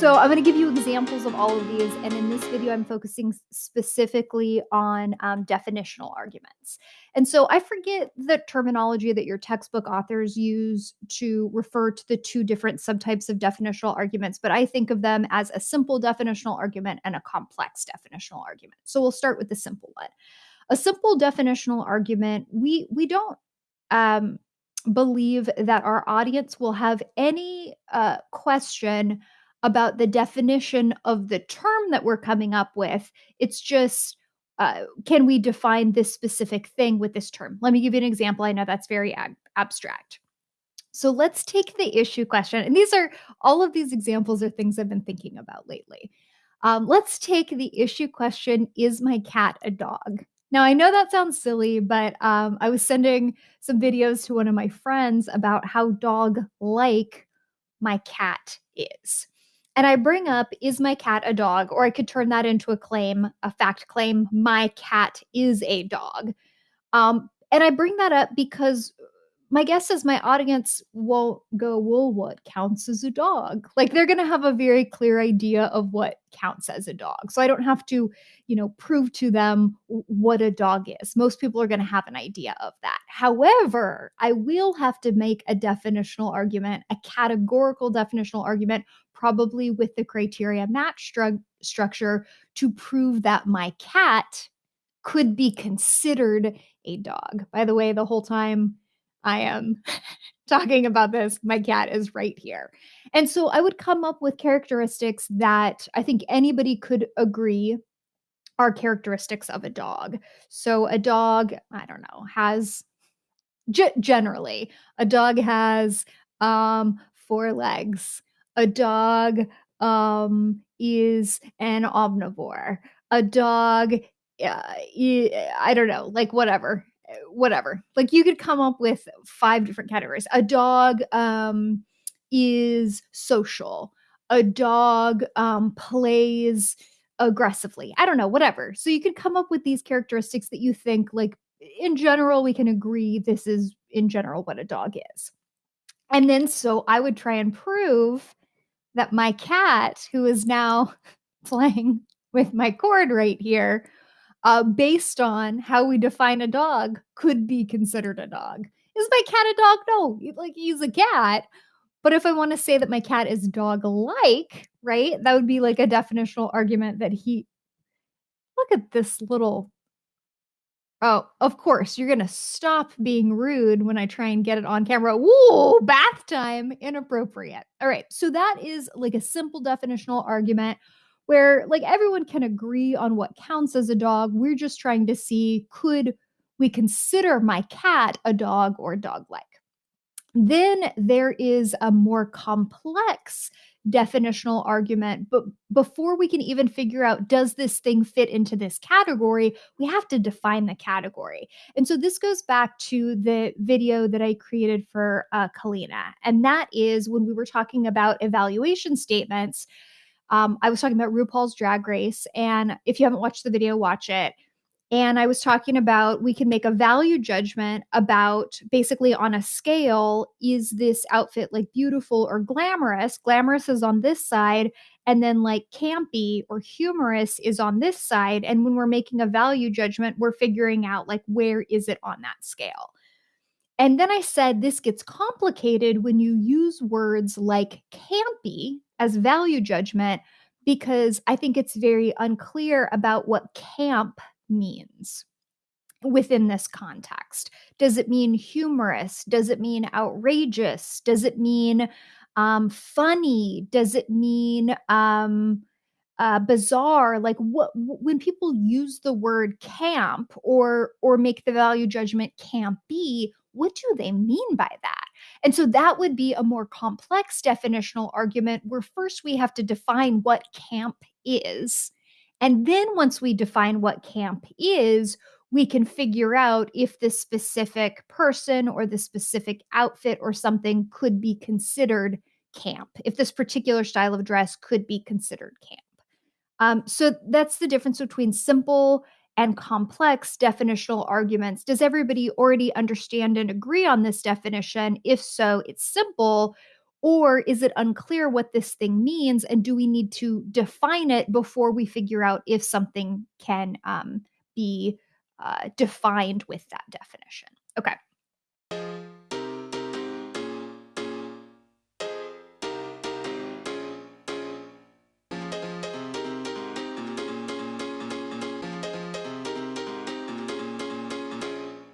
So I'm going to give you examples of all of these. And in this video, I'm focusing specifically on um, definitional arguments. And so I forget the terminology that your textbook authors use to refer to the two different subtypes of definitional arguments, but I think of them as a simple definitional argument and a complex definitional argument. So we'll start with the simple one. A simple definitional argument, we we don't um, believe that our audience will have any uh, question about the definition of the term that we're coming up with. It's just, uh, can we define this specific thing with this term? Let me give you an example. I know that's very ab- abstract. So let's take the issue question. And these are all of these examples are things I've been thinking about lately. Um, let's take the issue question Is my cat a dog? Now, I know that sounds silly, but um, I was sending some videos to one of my friends about how dog like my cat is. And I bring up, is my cat a dog? Or I could turn that into a claim, a fact claim, my cat is a dog. Um, and I bring that up because my guess is my audience won't go, well, what counts as a dog? Like they're going to have a very clear idea of what counts as a dog. So I don't have to, you know, prove to them what a dog is. Most people are going to have an idea of that. However, I will have to make a definitional argument, a categorical definitional argument, probably with the criteria match stru- structure to prove that my cat could be considered a dog. By the way, the whole time I am talking about this, my cat is right here. And so I would come up with characteristics that I think anybody could agree are characteristics of a dog. So a dog, I don't know, has g- generally a dog has um four legs. A dog um is an omnivore. A dog uh, I don't know, like whatever whatever. Like you could come up with five different categories. A dog um, is social. A dog um, plays aggressively. I don't know, whatever. So you could come up with these characteristics that you think, like, in general, we can agree this is in general what a dog is. And then so I would try and prove that my cat, who is now playing with my cord right here, uh, based on how we define a dog, could be considered a dog. Is my cat a dog? No, like he's a cat. But if I want to say that my cat is dog like, right, that would be like a definitional argument that he. Look at this little. Oh, of course, you're going to stop being rude when I try and get it on camera. Whoa, bath time, inappropriate. All right, so that is like a simple definitional argument where like everyone can agree on what counts as a dog. We're just trying to see could we consider my cat a dog or dog like? Then there is a more complex definitional argument. But before we can even figure out, does this thing fit into this category, we have to define the category. And so this goes back to the video that I created for uh, Kalina. And that is when we were talking about evaluation statements um, I was talking about RuPaul's Drag Race, and if you haven't watched the video, watch it. And I was talking about we can make a value judgment about basically on a scale is this outfit like beautiful or glamorous? Glamorous is on this side, and then like campy or humorous is on this side. And when we're making a value judgment, we're figuring out like where is it on that scale. And then I said this gets complicated when you use words like campy as value judgment because I think it's very unclear about what camp means within this context. Does it mean humorous? Does it mean outrageous? Does it mean um, funny? Does it mean um, uh, bizarre? Like what when people use the word camp or or make the value judgment campy, what do they mean by that? And so that would be a more complex definitional argument where first we have to define what camp is. And then once we define what camp is, we can figure out if this specific person or the specific outfit or something could be considered camp, if this particular style of dress could be considered camp. Um, so that's the difference between simple and complex definitional arguments. Does everybody already understand and agree on this definition? If so, it's simple. Or is it unclear what this thing means? And do we need to define it before we figure out if something can um, be uh, defined with that definition? Okay.